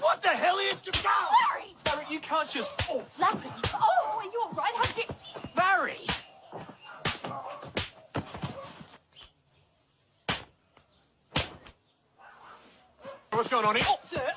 What the hell are you doing? Barry! Barry, you can't just... Oh, Larry! Oh, are you all right? How did... Barry! what's going on here? Oh, Sir,